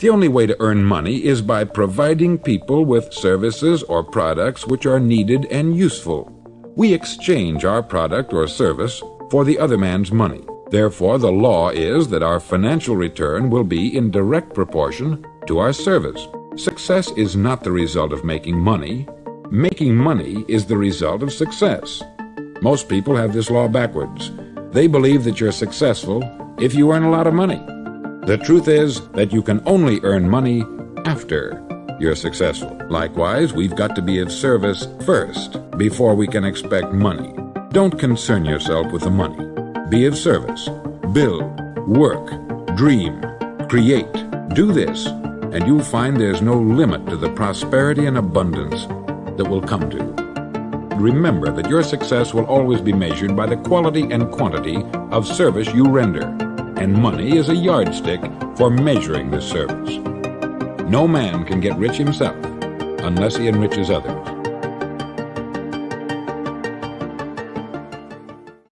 The only way to earn money is by providing people with services or products which are needed and useful. We exchange our product or service for the other man's money. Therefore, the law is that our financial return will be in direct proportion to our service. Success is not the result of making money. Making money is the result of success. Most people have this law backwards. They believe that you're successful if you earn a lot of money. The truth is that you can only earn money after you're successful. Likewise, we've got to be of service first before we can expect money. Don't concern yourself with the money. Be of service. Build, work, dream, create. Do this, and you'll find there's no limit to the prosperity and abundance that will come to you. Remember that your success will always be measured by the quality and quantity of service you render, and money is a yardstick for measuring this service. No man can get rich himself unless he enriches others.